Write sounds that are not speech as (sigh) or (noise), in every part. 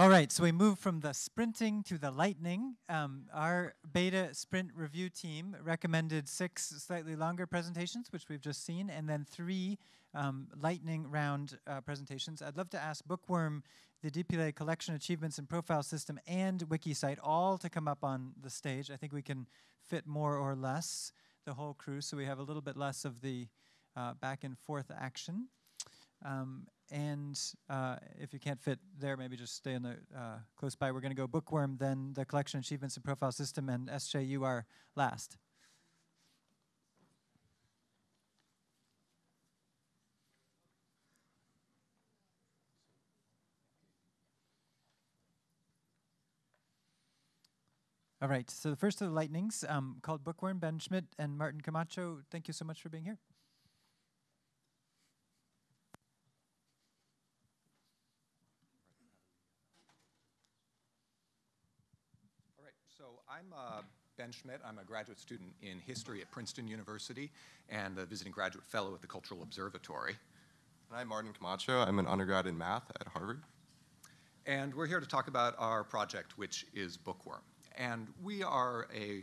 All right, so we move from the sprinting to the lightning. Um, our beta sprint review team recommended six slightly longer presentations, which we've just seen, and then three um, lightning round uh, presentations. I'd love to ask Bookworm, the DPLA collection achievements and profile system, and WikiCite all to come up on the stage. I think we can fit more or less the whole crew, so we have a little bit less of the uh, back and forth action. Um, and uh, if you can't fit there, maybe just stay in the uh, close by. We're going to go Bookworm, then the collection achievements and profile system, and SJU are last. All right, so the first of the lightnings um, called Bookworm, Ben Schmidt and Martin Camacho, thank you so much for being here. All right, so I'm uh, Ben Schmidt. I'm a graduate student in history at Princeton University and a visiting graduate fellow at the Cultural Observatory. And I'm Martin Camacho. I'm an undergrad in math at Harvard. And we're here to talk about our project, which is Bookworm. And we are a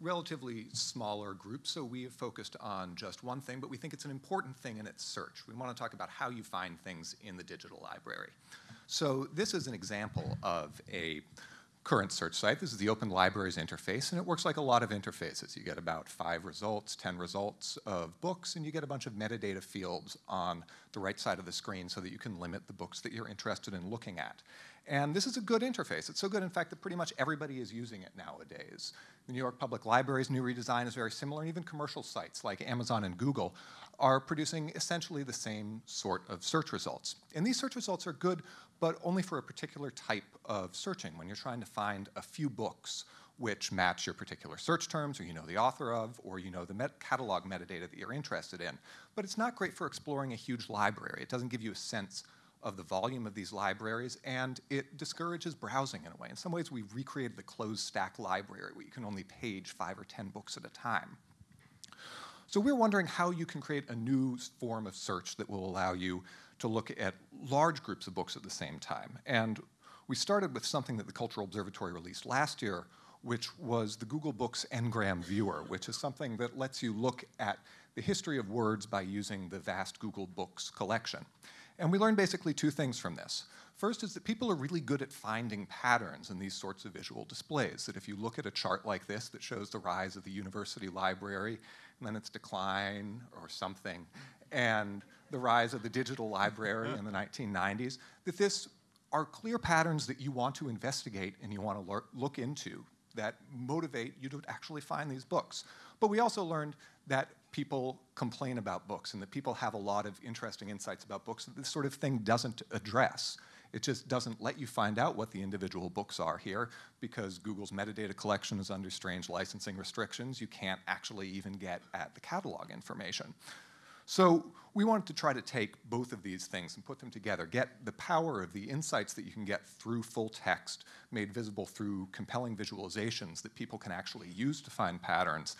relatively smaller group, so we have focused on just one thing, but we think it's an important thing in its search. We want to talk about how you find things in the digital library. So this is an example of a current search site. This is the Open Libraries interface, and it works like a lot of interfaces. You get about five results, 10 results of books, and you get a bunch of metadata fields on the right side of the screen so that you can limit the books that you're interested in looking at. And this is a good interface. It's so good, in fact, that pretty much everybody is using it nowadays. The New York Public Library's new redesign is very similar, and even commercial sites like Amazon and Google are producing essentially the same sort of search results. And these search results are good, but only for a particular type of searching, when you're trying to find a few books which match your particular search terms, or you know the author of, or you know the met catalog metadata that you're interested in. But it's not great for exploring a huge library. It doesn't give you a sense of the volume of these libraries, and it discourages browsing in a way. In some ways, we've recreated the closed stack library where you can only page five or 10 books at a time. So we're wondering how you can create a new form of search that will allow you to look at large groups of books at the same time. And we started with something that the Cultural Observatory released last year, which was the Google Books Ngram Viewer, which is something that lets you look at the history of words by using the vast Google Books collection. And we learned basically two things from this. First is that people are really good at finding patterns in these sorts of visual displays, that if you look at a chart like this that shows the rise of the university library, and then its decline or something, and the rise of the digital library mm-hmm. in the 1990s, that this are clear patterns that you want to investigate and you want to look into that motivate you to actually find these books. But we also learned that people complain about books and that people have a lot of interesting insights about books that this sort of thing doesn't address. It just doesn't let you find out what the individual books are here because Google's metadata collection is under strange licensing restrictions. You can't actually even get at the catalog information. So we wanted to try to take both of these things and put them together, get the power of the insights that you can get through full text made visible through compelling visualizations that people can actually use to find patterns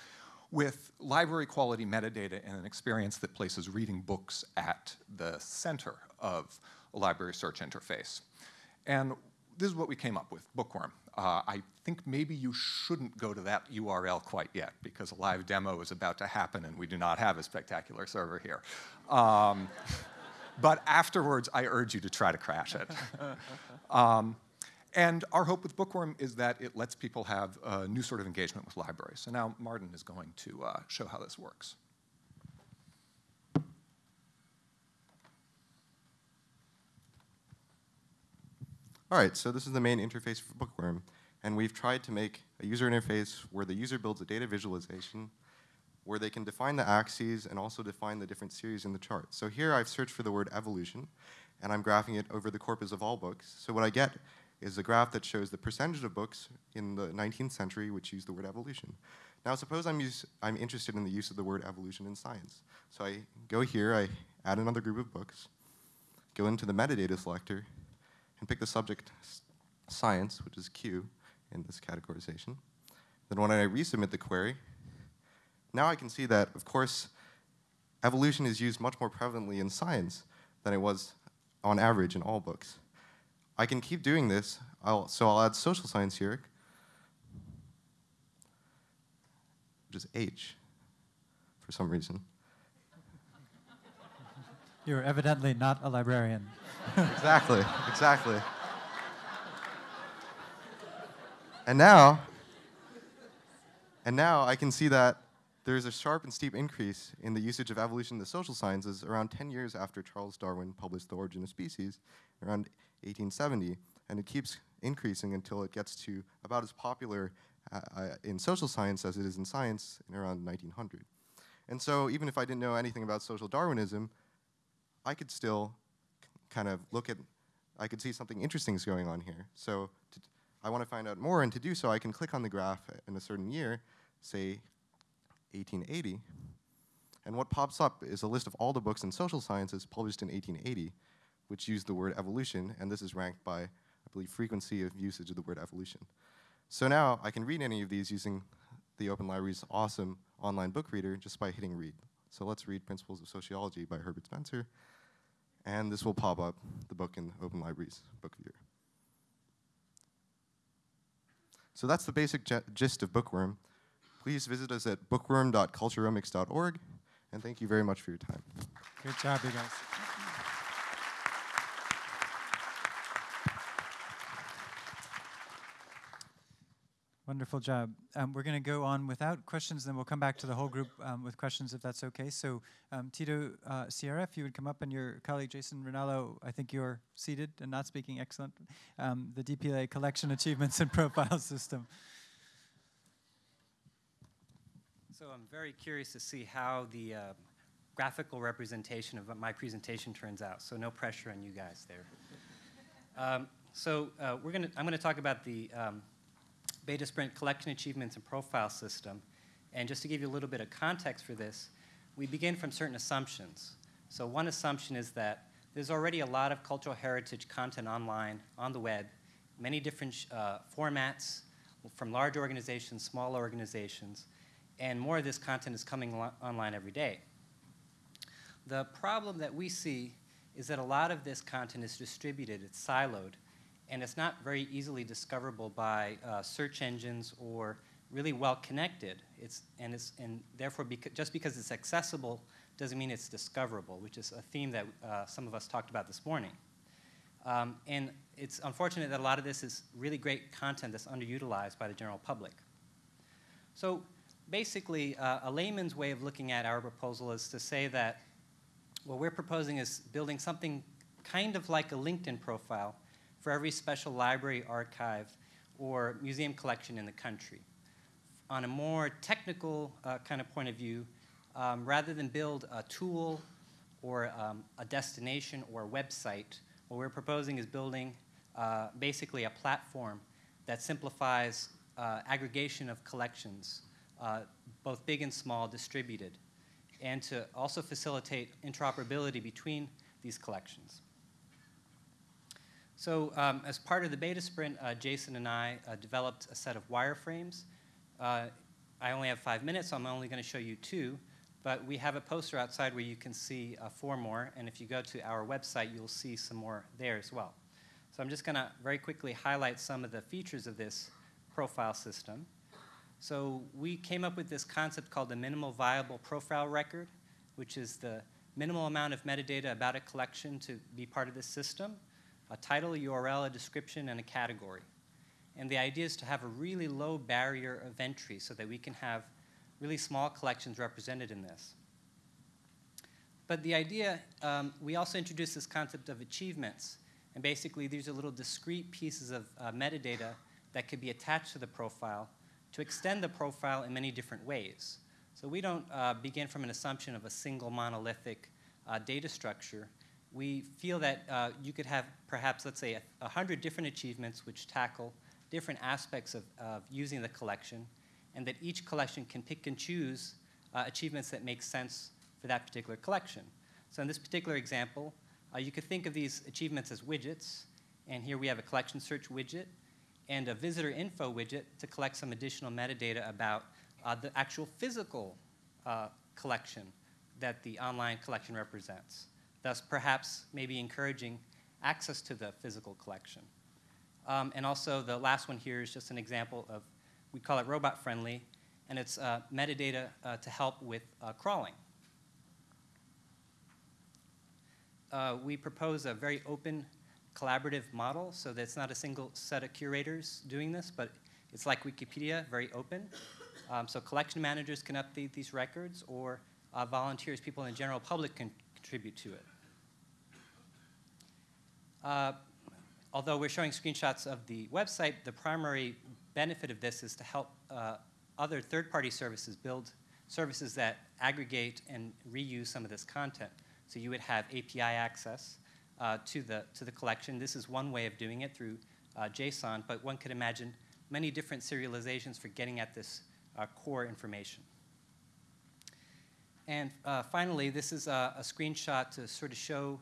with library quality metadata and an experience that places reading books at the center of a library search interface. And this is what we came up with, Bookworm. Uh, I think maybe you shouldn't go to that URL quite yet because a live demo is about to happen and we do not have a spectacular server here. Um, (laughs) but afterwards, I urge you to try to crash it. (laughs) Um, and our hope with Bookworm is that it lets people have a new sort of engagement with libraries. So now Martin is going to uh, show how this works. All right, so this is the main interface for Bookworm. And we've tried to make a user interface where the user builds a data visualization where they can define the axes and also define the different series in the chart. So here I've searched for the word evolution, and I'm graphing it over the corpus of all books. So what I get is a graph that shows the percentage of books in the 19th century which use the word evolution. Now suppose I'm, I'm interested in the use of the word evolution in science. So I go here, I add another group of books, go into the metadata selector, and pick the subject science, which is Q in this categorization. Then when I resubmit the query, now I can see that, of course, evolution is used much more prevalently in science than it was on average in all books. I can keep doing this. I'll, so I'll add social science here, which is H for some reason. You're evidently not a librarian. Exactly, exactly. And now, and now I can see that there's a sharp and steep increase in the usage of evolution in the social sciences around 10 years after Charles Darwin published The Origin of Species, around 1870, and it keeps increasing until it gets to about as popular uh, uh, in social science as it is in science in around 1900. And so even if I didn't know anything about social Darwinism, I could still kind of look at, I could see something interesting is going on here. So I want to find out more, and to do so, I can click on the graph in a certain year, say 1880, and what pops up is a list of all the books in social sciences published in 1880, which use the word evolution, and this is ranked by, I believe, frequency of usage of the word evolution. So now I can read any of these using the Open Library's awesome online book reader just by hitting read. So let's read Principles of Sociology by Herbert Spencer. And this will pop up the book in Open Library's book viewer. So that's the basic gist of Bookworm. Please visit us at bookworm.culturomics.org, and thank you very much for your time. Good job, you guys. Wonderful job. Um, we're going to go on without questions, then we'll come back to the whole group um, with questions if that's okay. So, um, Tito uh, Sierra, if you would come up, and your colleague Jason Ronallo, I think you're seated and not speaking. Excellent. Um, the DPLA Collection Achievements and (laughs) Profile System. So, I'm very curious to see how the uh, graphical representation of my presentation turns out. So, no pressure on you guys there. Um, so, uh, we're gonna, I'm going to talk about the um, Betasprint collection achievements and profile system. And just to give you a little bit of context for this, we begin from certain assumptions. So one assumption is that there's already a lot of cultural heritage content online, on the web, many different uh, formats from large organizations, small organizations, and more of this content is coming online every day. The problem that we see is that a lot of this content is distributed, it's siloed, and it's not very easily discoverable by uh, search engines or really well connected. It's, and, it's, and therefore, beca just because it's accessible doesn't mean it's discoverable, which is a theme that uh, some of us talked about this morning. Um, and it's unfortunate that a lot of this is really great content that's underutilized by the general public. So basically, uh, a layman's way of looking at our proposal is to say that what we're proposing is building something kind of like a LinkedIn profile for every special library, archive, or museum collection in the country. On a more technical uh, kind of point of view, um, rather than build a tool or um, a destination or a website, what we're proposing is building uh, basically a platform that simplifies uh, aggregation of collections, uh, both big and small, distributed, and to also facilitate interoperability between these collections. So um, as part of the beta sprint, uh, Jason and I uh, developed a set of wireframes. Uh, I only have five minutes, so I'm only going to show you two. But we have a poster outside where you can see uh, four more. And if you go to our website, you'll see some more there as well. So I'm just going to very quickly highlight some of the features of this profile system. So we came up with this concept called the minimal viable profile record, which is the minimal amount of metadata about a collection to be part of this system a title, a URL, a description, and a category. And the idea is to have a really low barrier of entry so that we can have really small collections represented in this. But the idea, um, we also introduced this concept of achievements. And basically, these are little discrete pieces of uh, metadata that could be attached to the profile to extend the profile in many different ways. So we don't uh, begin from an assumption of a single monolithic uh, data structure we feel that uh, you could have perhaps, let's say, a, a, hundred different achievements which tackle different aspects of, of, using the collection, and that each collection can pick and choose uh, achievements that make sense for that particular collection. So in this particular example, uh, you could think of these achievements as widgets, and here we have a collection search widget and a visitor info widget to collect some additional metadata about uh, the actual physical uh, collection that the online collection represents thus perhaps maybe encouraging access to the physical collection. Um, and also the last one here is just an example of, we call it robot friendly, and it's uh, metadata uh, to help with uh, crawling. Uh, we propose a very open collaborative model so that it's not a single set of curators doing this, but it's like Wikipedia, very open. Um, so collection managers can update these records or uh, volunteers, people in the general public can contribute to it. Uh, although we're showing screenshots of the website, the primary benefit of this is to help uh, other third-party services build services that aggregate and reuse some of this content. So you would have API access uh, to, the, to the collection. This is one way of doing it through uh, JSON, but one could imagine many different serializations for getting at this uh, core information. And uh, finally, this is a, a, screenshot to sort of show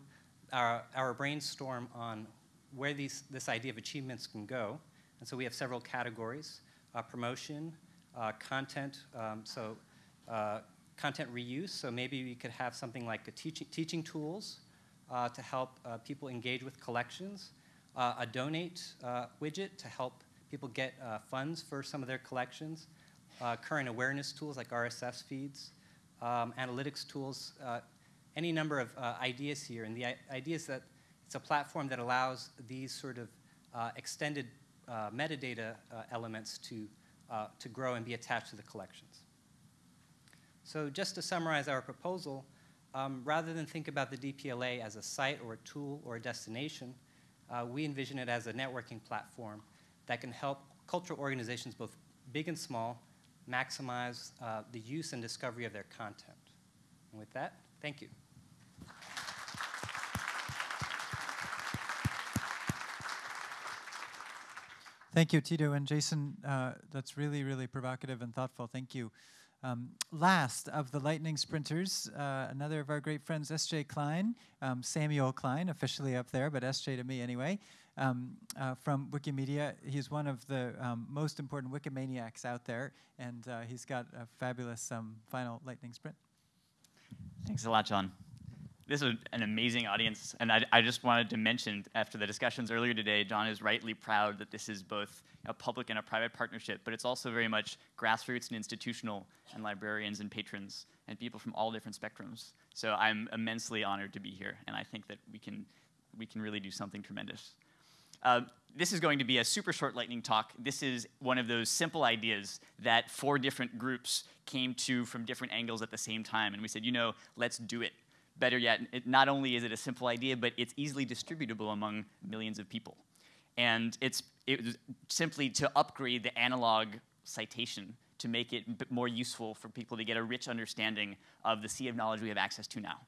our, our brainstorm on where these, this idea of achievements can go. And so we have several categories, uh, promotion, uh, content, um, so uh, content reuse, so maybe we could have something like a teaching, teaching tools uh, to help uh, people engage with collections, a donate widget to help people get funds for some of their collections, current awareness tools like RSS feeds, um, analytics tools, any number of ideas here. And the idea is that it's a platform that allows these sort of uh, extended uh, metadata uh, elements to, to grow and be attached to the collections. So just to summarize our proposal, um, rather than think about the DPLA as a site or a tool or a destination, uh, we envision it as a networking platform that can help cultural organizations, both big and small, maximize uh, the use and discovery of their content. And with that, thank you. Thank you, Tito and Jason. Uh, that's really, really provocative and thoughtful. Thank you. Um, last of the Lightning Sprinters, uh, another of our great friends, S.J. Klein, um, Samuel Klein, officially up there, but S.J. to me anyway, um, uh, from Wikimedia. He's one of the um, most important Wikimaniacs out there, and uh, he's got a fabulous um, final Lightning Sprint. Thanks a lot, John this is an amazing audience, and I, I, just wanted to mention after the discussions earlier today, John is rightly proud that this is both a public and a private partnership, but it's also very much grassroots and institutional, and librarians and patrons and people from all different spectrums. So I'm immensely honored to be here, and I think that we can we can really do something tremendous. Uh, this is going to be a super short lightning talk. This is one of those simple ideas that four different groups came to from different angles at the same time, and we said, you know, let's do it better yet, it, not only is it a simple idea, but it's easily distributable among millions of people. And it's it simply to upgrade the analog citation to make it more useful for people to get a rich understanding of the sea of knowledge we have access to now.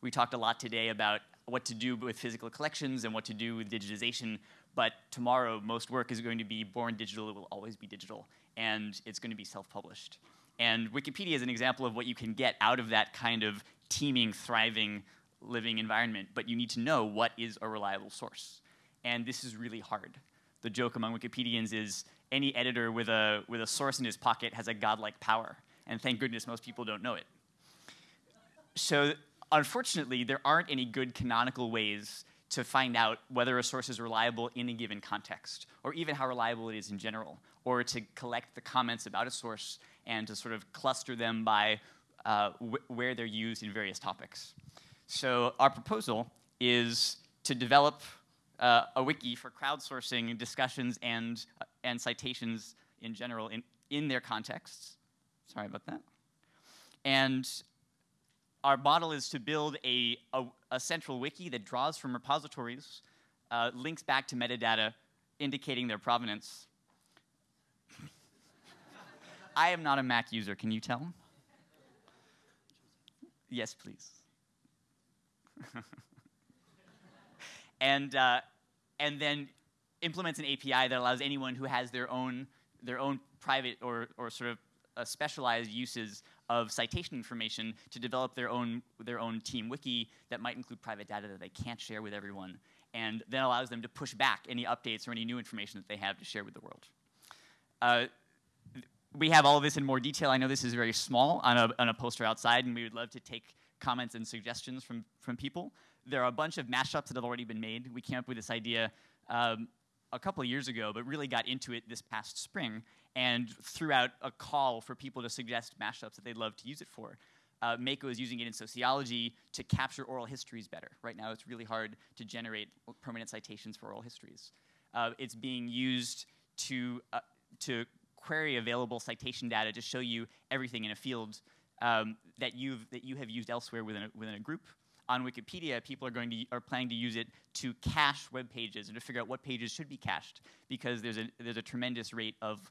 We talked a lot today about what to do with physical collections and what to do with digitization, but tomorrow most work is going to be born digital, it will always be digital, and it's going to be self-published. And Wikipedia is an example of what you can get out of that kind of teeming, thriving, living environment, but you need to know what is a reliable source. And this is really hard. The joke among Wikipedians is any editor with a, with a source in his pocket has a godlike power. And thank goodness most people don't know it. So unfortunately, there aren't any good canonical ways to find out whether a source is reliable in a given context, or even how reliable it is in general, or to collect the comments about a source and to sort of cluster them by uh, wh where they're used in various topics. So our proposal is to develop uh, a wiki for crowdsourcing discussions and, uh, and citations in general in, in their contexts. Sorry about that. And our model is to build a, a, a central wiki that draws from repositories, uh, links back to metadata indicating their provenance. (laughs) I am not a Mac user, can you tell? Yes, please. (laughs) and, uh, and then implements an API that allows anyone who has their own, their own private or, or sort of uh, specialized uses of citation information to develop their own, their own team wiki that might include private data that they can't share with everyone, and then allows them to push back any updates or any new information that they have to share with the world. Uh, we have all of this in more detail. I know this is very small on a, on a poster outside, and we would love to take comments and suggestions from, from people. There are a bunch of mashups that have already been made. We came up with this idea. Um, a couple of years ago, but really got into it this past spring and threw out a call for people to suggest mashups that they'd love to use it for. Uh, Mako is using it in sociology to capture oral histories better. Right now, it's really hard to generate permanent citations for oral histories. Uh, it's being used to, uh, to query available citation data to show you everything in a field um, that, you've, that you have used elsewhere within a, within a group. On Wikipedia, people are, going to, are planning to use it to cache web pages and to figure out what pages should be cached because there's a, there's a tremendous rate of,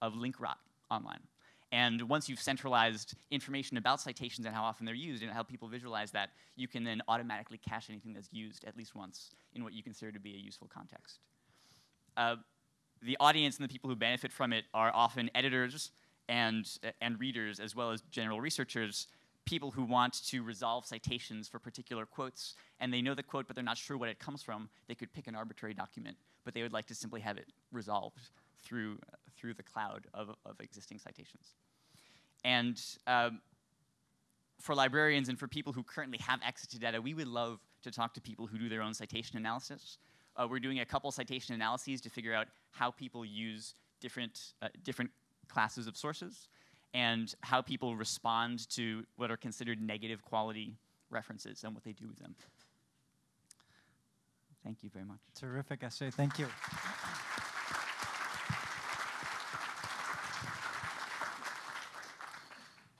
of link rot online. And once you've centralized information about citations and how often they're used and how people visualize that, you can then automatically cache anything that's used at least once in what you consider to be a useful context. Uh, the audience and the people who benefit from it are often editors and, and readers, as well as general researchers, people who want to resolve citations for particular quotes, and they know the quote, but they're not sure what it comes from. They could pick an arbitrary document, but they would like to simply have it resolved through, uh, through the cloud of, of existing citations. And um, for librarians and for people who currently have access to data, we would love to talk to people who do their own citation analysis. Uh, we're doing a couple citation analyses to figure out how people use different, uh, different classes of sources and how people respond to what are considered negative quality references and what they do with them. Thank you very much. Terrific SJ. Thank you.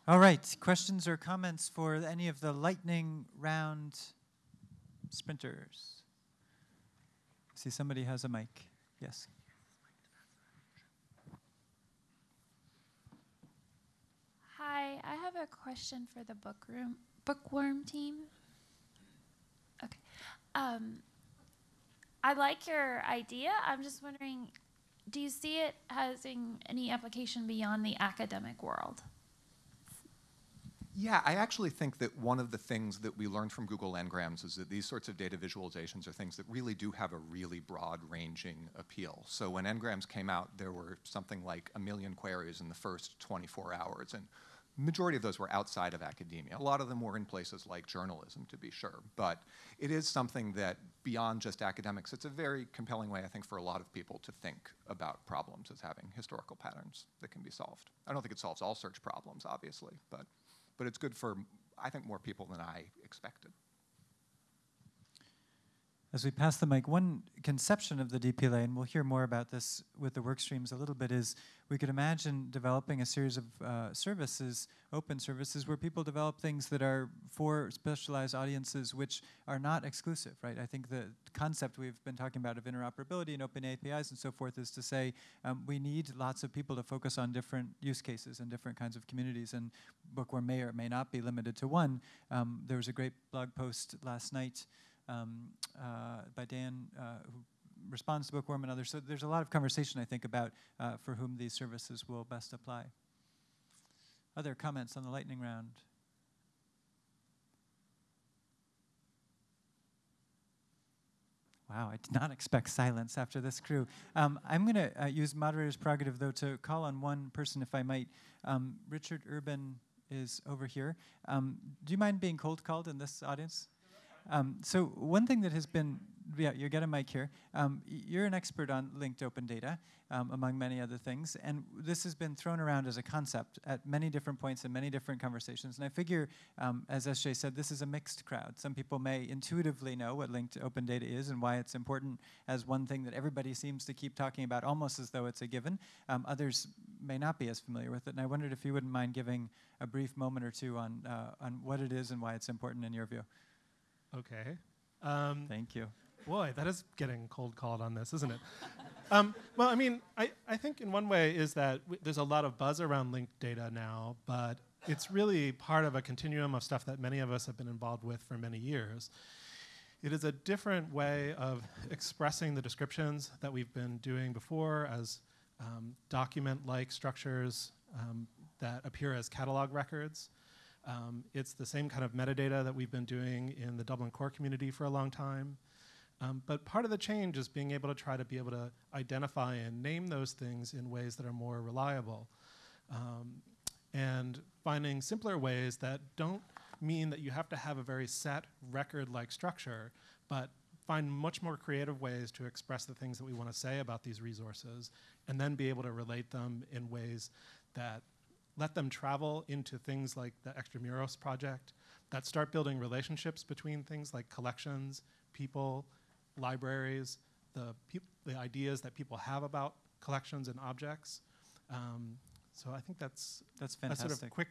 All right, questions or comments for any of the lightning round sprinters? See, somebody has a mic. Yes. Hi, I have a question for the bookroom bookworm team. Okay. Um, I like your idea. I'm just wondering, do you see it having any application beyond the academic world? Yeah, I actually think that one of the things that we learned from Google Ngrams is that these sorts of data visualizations are things that really do have a really broad ranging appeal. So when Ngrams came out, there were something like a million queries in the first 24 hours. And majority of those were outside of academia. A lot of them were in places like journalism, to be sure. But it is something that, beyond just academics, it's a very compelling way, I think, for a lot of people to think about problems as having historical patterns that can be solved. I don't think it solves all search problems, obviously, but, but it's good for, I think, more people than I expected. As we pass the mic, one conception of the DPLA, and we'll hear more about this with the work streams a little bit, is we could imagine developing a series of uh, services, open services, where people develop things that are for specialized audiences which are not exclusive, right? I think the concept we've been talking about of interoperability and open APIs and so forth is to say um, we need lots of people to focus on different use cases and different kinds of communities, and Bookworm may or may not be limited to one. Um, there was a great blog post last night um, uh, by Dan, uh, who responds to Bookworm and others. So there's a lot of conversation, I think, about uh, for whom these services will best apply. Other comments on the lightning round? Wow, I did not expect silence after this crew. Um, I'm going to uh, use moderator's prerogative, though, to call on one person, if I might. Um, Richard Urban is over here. Um, do you mind being cold called in this audience? Um, so one thing that has been, yeah, you get a mic here. Um, you're an expert on linked open data, um, among many other things, and this has been thrown around as a concept at many different points in many different conversations. And I figure, um, as SJ said, this is a mixed crowd. Some people may intuitively know what linked open data is and why it's important as one thing that everybody seems to keep talking about, almost as though it's a given. Um, others may not be as familiar with it, and I wondered if you wouldn't mind giving a brief moment or two on uh, on what it is and why it's important in your view. Okay. Um, Thank you. boy, that is getting cold called on this, isn't it? (laughs) um, well, I mean, I, I think in one way is that there's a lot of buzz around linked data now, but it's really part of a continuum of stuff that many of us have been involved with for many years. It is a different way of expressing the descriptions that we've been doing before as um, document like structures um, that appear as catalog records. Um, it's the same kind of metadata that we've been doing in the Dublin core community for a long time. Um, but part of the change is being able to try to be able to identify and name those things in ways that are more reliable. Um, and finding simpler ways that don't mean that you have to have a very set record like structure, but find much more creative ways to express the things that we want to say about these resources, and then be able to relate them in ways that let them travel into things like the Extramuros project, that start building relationships between things like collections, people, libraries, the, the ideas that people have about collections and objects. Um, so I think that's That's a fantastic. sort of quick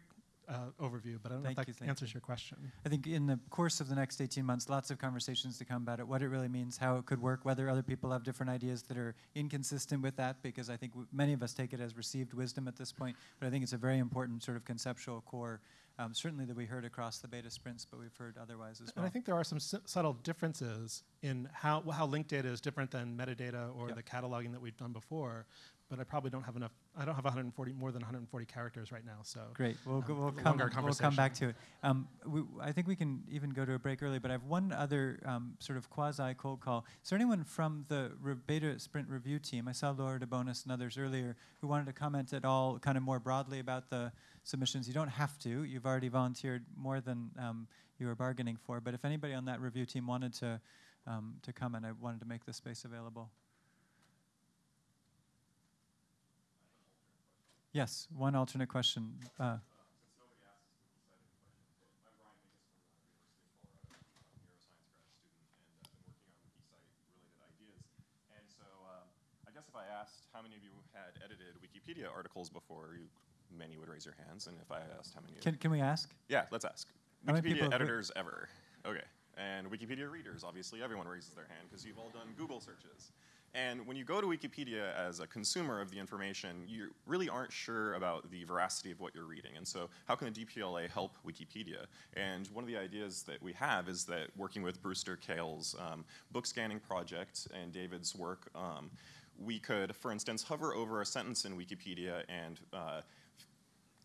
uh, overview, but I don't Thank know if you, that answers you. your question. I think in the course of the next 18 months, lots of conversations to come about it, what it really means, how it could work, whether other people have different ideas that are inconsistent with that, because I think many of us take it as received wisdom at this point, but I think it's a very important sort of conceptual core, um, certainly that we heard across the beta sprints, but we've heard otherwise as well. And. I think there are some su- subtle differences in how, how linked data is different than metadata or Yep. the cataloging that we've done before. But I probably don't have enough. I don't have 140 more than 140 characters right now. So Great. We'll, go, um, we'll, come, we'll come back to it. Um, we, I think we can even go to a break early, but I have one other um, sort of quasi cold call. Is there anyone from the re- beta sprint review team? I saw Laura DeBonis and others earlier who wanted to comment at all, kind of more broadly about the submissions. You don't have to. You've already volunteered more than um, you were bargaining for. But if anybody on that review team wanted to um, to comment, I wanted to make the space available. Yes, one alternate question. Uh, And so um, I guess if I asked how many of you had edited Wikipedia articles before, you, many would raise your hands. And if I asked how many, can, can we ask? yeah, let's ask. How many people Wikipedia editors ever? Okay. And Wikipedia readers, obviously, everyone raises their hand because you've all done Google searches. And when you go to Wikipedia as a consumer of the information, you really aren't sure about the veracity of what you're reading. And so, how can the DPLA help Wikipedia? And one of the ideas that we have is that working with Brewster Kahle's um, book scanning project and David's work, um, we could, for instance, hover over a sentence in Wikipedia and uh,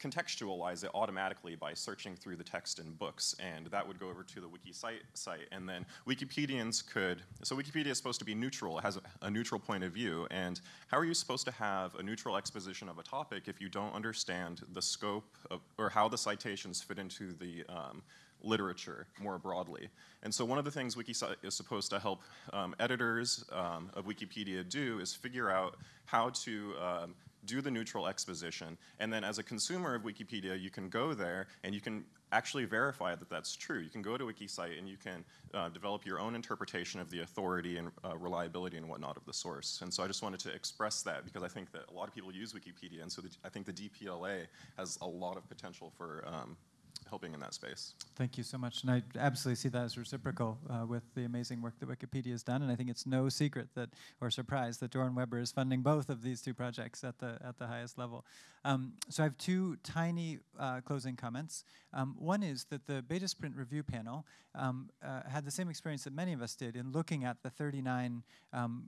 contextualize it automatically by searching through the text in books, and that would go over to the wiki site, site, and then Wikipedians could. So Wikipedia is supposed to be neutral; it has a, a neutral point of view. And how are you supposed to have a neutral exposition of a topic if you don't understand the scope of, or how the citations fit into the um, literature more broadly. And so one of the things WikiCite is supposed to help um, editors um, of Wikipedia do is figure out how to um, do the neutral exposition. And then as a consumer of Wikipedia, you can go there and you can actually verify that that's true. You can go to WikiCite and you can uh, develop your own interpretation of the authority and uh, reliability and whatnot of the source. And so I just wanted to express that because I think that a lot of people use Wikipedia, and so the, I think the DPLA has a lot of potential for um, helping in that space. Thank you so much. And I absolutely see that as reciprocal uh, with the amazing work that Wikipedia has done. And I think it's no secret that, or surprise, that Doron Weber is funding both of these two projects at the, at the highest level. Um, so I have two tiny uh, closing comments. Um, one is that the Beta Sprint review panel um, uh, had the same experience that many of us did in looking at the 39 um,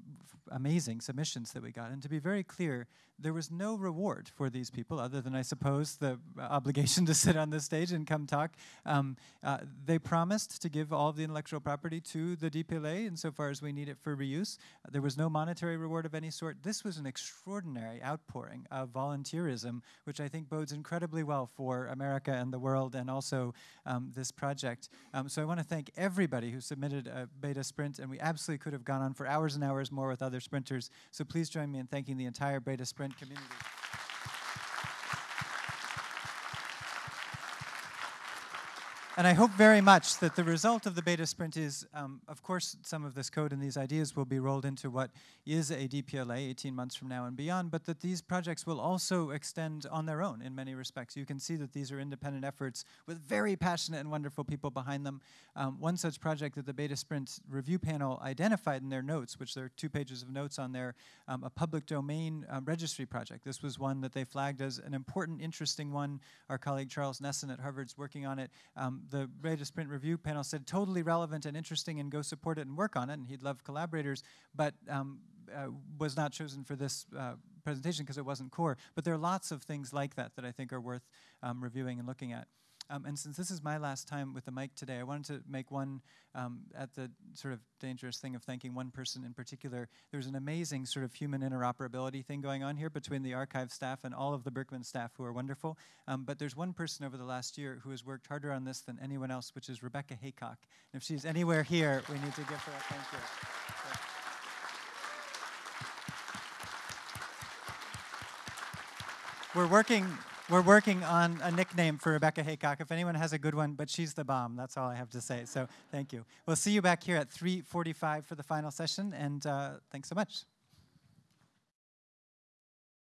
amazing submissions that we got. And to be very clear, there was no reward for these people other than, I suppose, the obligation (laughs) to sit on this stage and come talk. Um, uh, they promised to give all of the intellectual property to the DPLA insofar as we need it for reuse. there was no monetary reward of any sort. This was an extraordinary outpouring of volunteerism, which I think bodes incredibly well for America and the world and also um, this project. Um, so I want to thank everybody who submitted a beta sprint, and we absolutely could have gone on for hours and hours more with other sprinters. So please join me in thanking the entire beta sprint community. And I hope very much that the result of the beta sprint is, um, of course, some of this code and these ideas will be rolled into what is a DPLA 18 months from now and beyond, but that these projects will also extend on their own in many respects. You can see that these are independent efforts with very passionate and wonderful people behind them. Um, one such project that the beta sprint review panel identified in their notes, which there are two pages of notes on there, um, a public domain um, registry project. This was one that they flagged as an important, interesting one. Our colleague Charles Nesson at Harvard's working on it. Um, the Beta Sprint review panel said totally relevant and interesting, and go support it and work on it. And he'd love collaborators, but um, uh, was not chosen for this uh, presentation because it wasn't core. But there are lots of things like that that I think are worth um, reviewing and looking at. Um, and since this is my last time with the mic today, I wanted to make one, um, at the sort of dangerous thing of thanking one person in particular. There's an amazing sort of human interoperability thing going on here between the archive staff and all of the Berkman staff who are wonderful. Um, but there's one person over the last year who has worked harder on this than anyone else, which is Rebecca Heacock. And if she's anywhere here, we need to give her a thank you. We're working, we're working on a nickname for Rebecca Heacock. If anyone has a good one, but she's the bomb. That's all I have to say. So thank you. We'll see you back here at 3:45 for the final session, and uh, thanks so much.